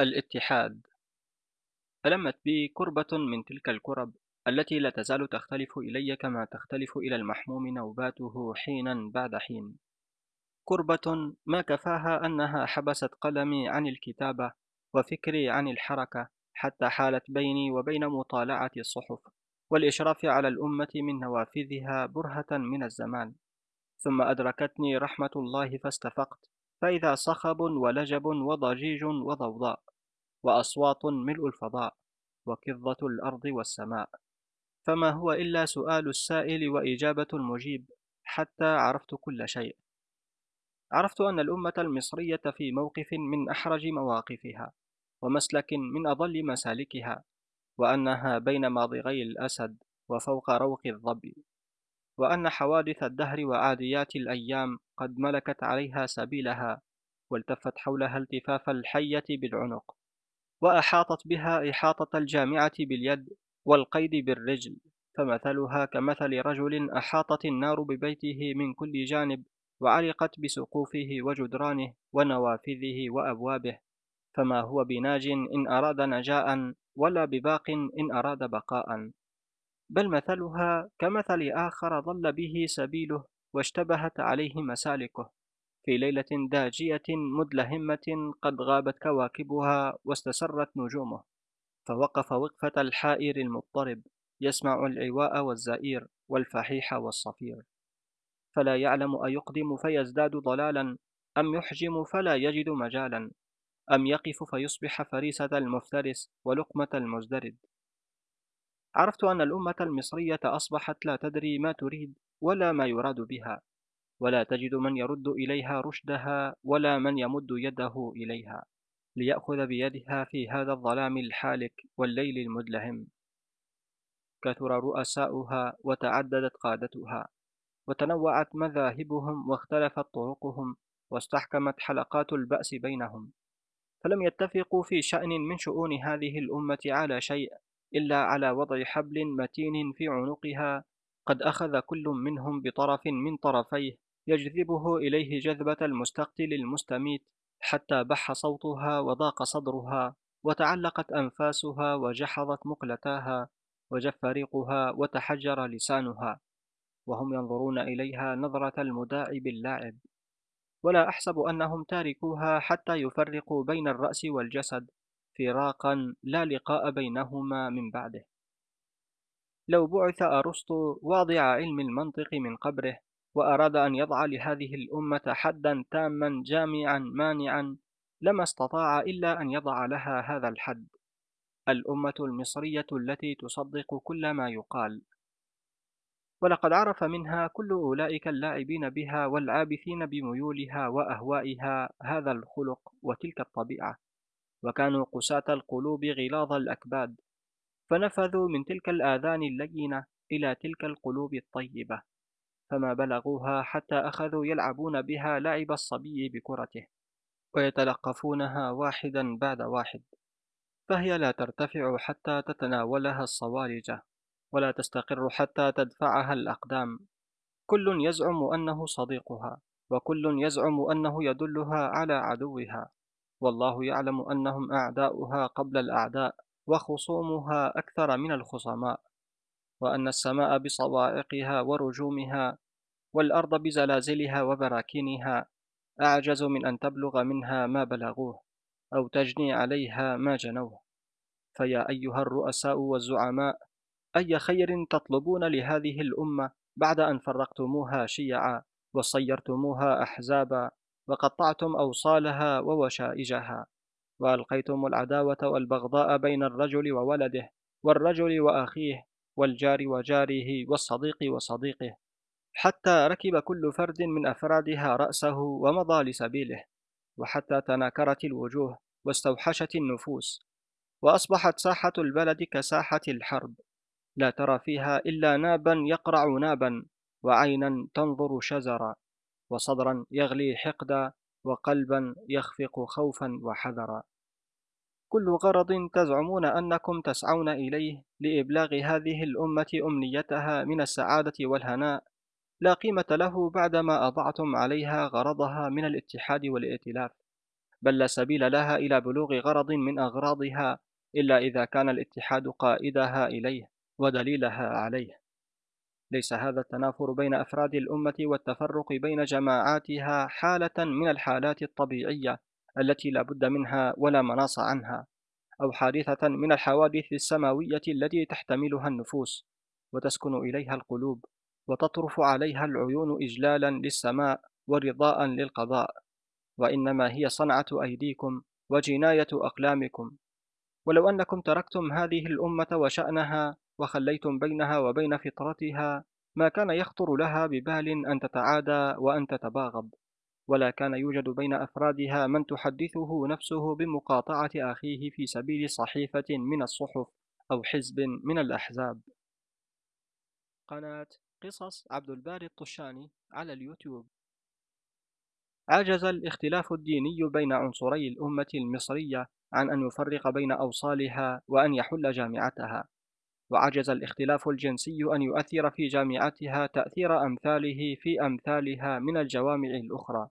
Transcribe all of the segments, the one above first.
الاتحاد. ألمت بي كربة من تلك الكرب التي لا تزال تختلف إلي كما تختلف إلى المحموم نوباته حينا بعد حين. كربة ما كفاها أنها حبست قلمي عن الكتابة وفكري عن الحركة حتى حالت بيني وبين مطالعة الصحف والإشراف على الأمة من نوافذها برهة من الزمان. ثم أدركتني رحمة الله فاستفقت فإذا صخب ولجب وضجيج وضوضاء. وأصوات ملء الفضاء وكظة الأرض والسماء. فما هو إلا سؤال السائل وإجابة المجيب حتى عرفت كل شيء. عرفت أن الأمة المصرية في موقف من أحرج مواقفها ومسلك من أضل مسالكها وأنها بين ماضغي الأسد وفوق روق الظبي وأن حوادث الدهر وعاديات الأيام قد ملكت عليها سبيلها والتفت حولها التفاف الحية بالعنق. وأحاطت بها إحاطة الجامعة باليد والقيد بالرجل فمثلها كمثل رجل أحاطت النار ببيته من كل جانب وعلقت بسقوفه وجدرانه ونوافذه وأبوابه فما هو بناج إن أراد نجاء ولا بباق إن أراد بقاء. بل مثلها كمثل آخر ضل به سبيله واشتبهت عليه مسالكه. في ليلة داجية مدلهمة قد غابت كواكبها واستسرت نجومه فوقف وقفة الحائر المضطرب يسمع العواء والزئير والفحيح والصفير. فلا يعلم أيقدم فيزداد ضلالا أم يحجم فلا يجد مجالا أم يقف فيصبح فريسة المفترس ولقمة المزدرد. عرفت أن الأمة المصرية أصبحت لا تدري ما تريد ولا ما يراد بها. ولا تجد من يرد إليها رشدها ولا من يمد يده إليها ليأخذ بيدها في هذا الظلام الحالك والليل المدلهم. كثر رؤساؤها وتعددت قادتها وتنوعت مذاهبهم واختلفت طرقهم واستحكمت حلقات البأس بينهم. فلم يتفقوا في شأن من شؤون هذه الأمة على شيء إلا على وضع حبل متين في عنقها قد أخذ كل منهم بطرف من طرفيه يجذبه إليه جذبة المستقتل المستميت حتى بح صوتها وضاق صدرها وتعلقت أنفاسها وجحظت مقلتاها وجف ريقها وتحجر لسانها وهم ينظرون إليها نظرة المداعب اللاعب ولا أحسب أنهم تاركوها حتى يفرقوا بين الرأس والجسد فراقا لا لقاء بينهما من بعده. لو بعث أرسطو واضع علم المنطق من قبره وأراد أن يضع لهذه الأمة حدا تاما جامعا مانعا. لما استطاع إلا أن يضع لها هذا الحد. الأمة المصرية التي تصدق كل ما يقال. ولقد عرف منها كل أولئك اللاعبين بها والعابثين بميولها وأهوائها هذا الخلق وتلك الطبيعة. وكانوا قساة القلوب غلاظ الأكباد. فنفذوا من تلك الآذان اللينة إلى تلك القلوب الطيبة. فما بلغوها حتى أخذوا يلعبون بها لعب الصبي بكرته ويتلقفونها واحدا بعد واحد فهي لا ترتفع حتى تتناولها الصوارجة ولا تستقر حتى تدفعها الأقدام. كل يزعم أنه صديقها وكل يزعم أنه يدلها على عدوها. والله يعلم أنهم أعداؤها قبل الأعداء وخصومها أكثر من الخصماء. وأن السماء بصواعقها ورجومها والأرض بزلازلها وبراكينها أعجز من أن تبلغ منها ما بلغوه أو تجني عليها ما جنوه. فيا أيها الرؤساء والزعماء أي خير تطلبون لهذه الأمة بعد أن فرقتموها شيعا وصيرتموها أحزابا وقطعتم أوصالها ووشائجها؟ وألقيتم العداوة والبغضاء بين الرجل وولده والرجل وأخيه والجار وجاره والصديق وصديقه حتى ركب كل فرد من أفرادها رأسه ومضى لسبيله وحتى تناكرت الوجوه واستوحشت النفوس وأصبحت ساحة البلد كساحة الحرب لا ترى فيها إلا نابا يقرع نابا وعينا تنظر شزرا وصدرا يغلي حقدا وقلبا يخفق خوفا وحذرا. كل غرض تزعمون أنكم تسعون إليه لإبلاغ هذه الأمة أمنيتها من السعادة والهناء. لا قيمة له بعدما أضعتم عليها غرضها من الاتحاد والائتلاف. بل لا سبيل لها إلى بلوغ غرض من أغراضها إلا إذا كان الاتحاد قائدها إليه ودليلها عليه. ليس هذا التنافر بين أفراد الأمة والتفرق بين جماعاتها حالة من الحالات الطبيعية. التي لا بد منها ولا مناص عنها أو حادثة من الحوادث السماوية التي تحتملها النفوس وتسكن إليها القلوب وتطرف عليها العيون إجلالا للسماء ورضاء للقضاء. وإنما هي صنعة أيديكم وجناية أقلامكم. ولو أنكم تركتم هذه الأمة وشأنها وخليتم بينها وبين فطرتها ما كان يخطر لها ببال أن تتعادى وأن تتباغض. ولا كان يوجد بين أفرادها من تحدثه نفسه بمقاطعة أخيه في سبيل صحيفة من الصحف أو حزب من الأحزاب. قناة قصص عبد الباري الطشاني على اليوتيوب. عجز الاختلاف الديني بين عنصري الأمة المصرية عن أن يفرق بين أوصالها وأن يحل جامعتها. وعجز الاختلاف الجنسي أن يؤثر في جامعتها تأثير أمثاله في أمثالها من الجوامع الأخرى.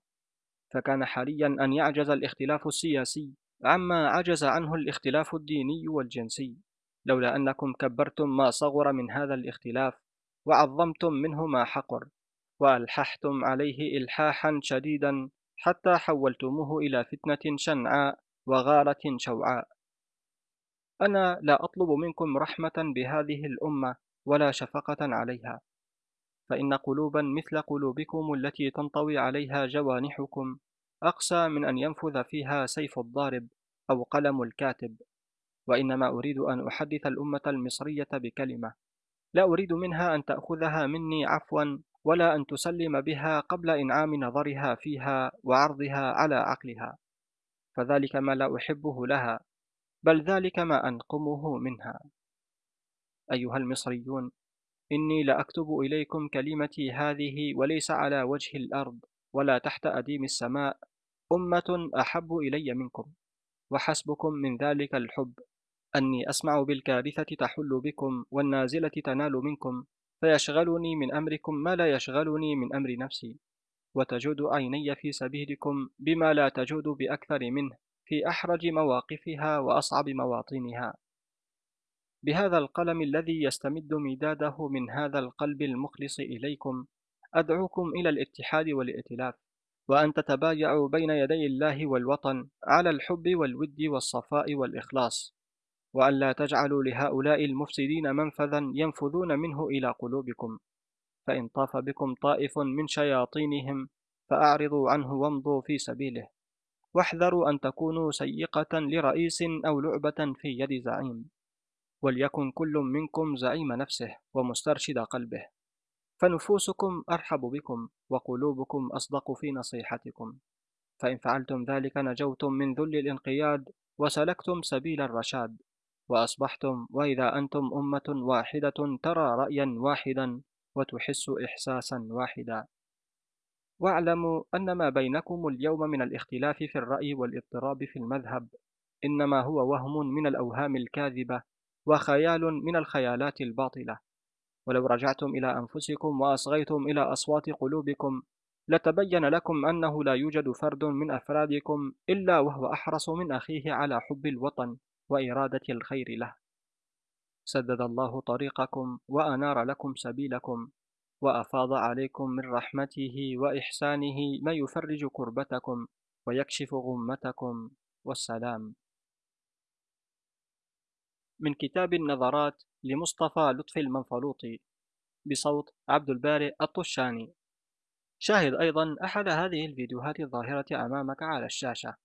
فكان حاليا أن يعجز الاختلاف السياسي عما عجز عنه الاختلاف الديني والجنسي. لولا أنكم كبرتم ما صغر من هذا الاختلاف وعظمتم منه ما حقر وألححتم عليه إلحاحا شديدا حتى حولتموه إلى فتنة شنعاء وغارة شوعاء. أنا لا أطلب منكم رحمة بهذه الأمة ولا شفقة عليها. فإن قلوبا مثل قلوبكم التي تنطوي عليها جوانحكم أقسى من أن ينفذ فيها سيف الضارب أو قلم الكاتب. وإنما أريد أن أحدث الأمة المصرية بكلمة. لا أريد منها أن تأخذها مني عفوا ولا أن تسلم بها قبل إنعام نظرها فيها وعرضها على عقلها. فذلك ما لا أحبه لها بل ذلك ما أنقمه منها. أيها المصريون إني لأكتب إليكم كلمتي هذه وليس على وجه الأرض ولا تحت أديم السماء. أمة أحب إلي منكم وحسبكم من ذلك الحب. أني أسمع بالكارثة تحل بكم والنازلة تنال منكم فيشغلني من أمركم ما لا يشغلني من أمر نفسي. وتجود عيني في سبيلكم بما لا تجود بأكثر منه في أحرج مواقفها وأصعب مواطنها. بهذا القلم الذي يستمد مداده من هذا القلب المخلص إليكم أدعوكم إلى الاتحاد والائتلاف وأن تتبايعوا بين يدي الله والوطن على الحب والود والصفاء والإخلاص وأن لا تجعلوا لهؤلاء المفسدين منفذا ينفذون منه إلى قلوبكم فإن طاف بكم طائف من شياطينهم فأعرضوا عنه وامضوا في سبيله واحذروا أن تكونوا سيقة لرئيس أو لعبة في يد زعيم. وليكن كل منكم زعيم نفسه ومسترشد قلبه. فنفوسكم أرحب بكم وقلوبكم أصدق في نصيحتكم. فإن فعلتم ذلك نجوتم من ذل الانقياد وسلكتم سبيل الرشاد. وأصبحتم وإذا أنتم أمة واحدة ترى رأيا واحدا وتحس إحساسا واحدا. واعلموا أن ما بينكم اليوم من الاختلاف في الرأي والاضطراب في المذهب إنما هو وهم من الأوهام الكاذبة وخيال من الخيالات الباطلة. ولو رجعتم إلى أنفسكم وأصغيتم إلى أصوات قلوبكم لتبين لكم أنه لا يوجد فرد من أفرادكم إلا وهو أحرص من أخيه على حب الوطن وإرادة الخير له. سدد الله طريقكم وأنار لكم سبيلكم وأفاض عليكم من رحمته وإحسانه ما يفرج كربتكم ويكشف غمتكم. والسلام. من كتاب النظرات لمصطفى لطفي المنفلوطي بصوت عبد البارئ الطشاني. شاهد أيضا أحد هذه الفيديوهات الظاهرة أمامك على الشاشة.